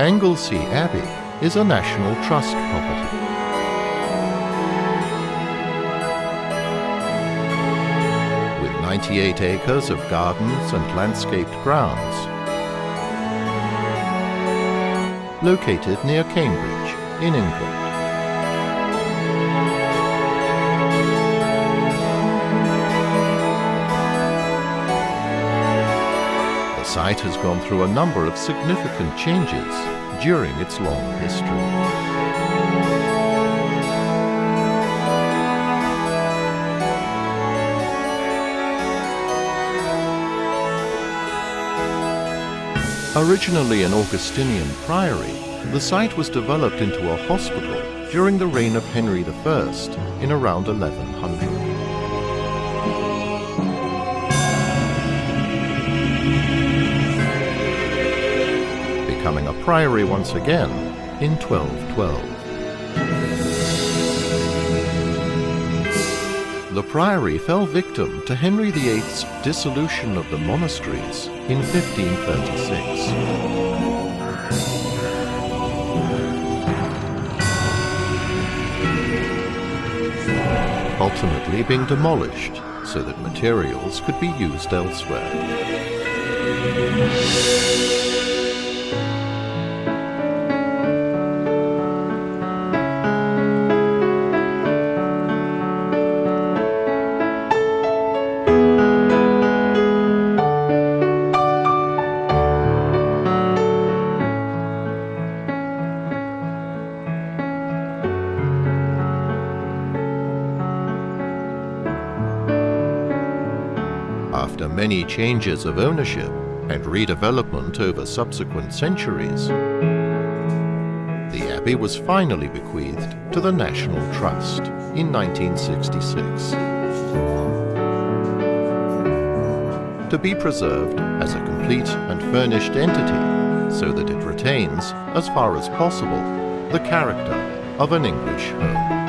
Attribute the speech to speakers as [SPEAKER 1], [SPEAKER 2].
[SPEAKER 1] Anglesey Abbey is a National Trust property. With 98 acres of gardens and landscaped grounds, located near Cambridge in England. Site has gone through a number of significant changes during its long history. Originally an Augustinian priory, the site was developed into a hospital during the reign of Henry I in around 1100. Becoming a priory once again in 1212. The priory fell victim to Henry VIII's dissolution of the monasteries in 1536. ultimately being demolished so that materials could be used elsewhere. After many changes of ownership and redevelopment over subsequent centuries, the abbey was finally bequeathed to the National Trust in 1966 to be preserved as a complete and furnished entity so that it retains, as far as possible, the character of an English home.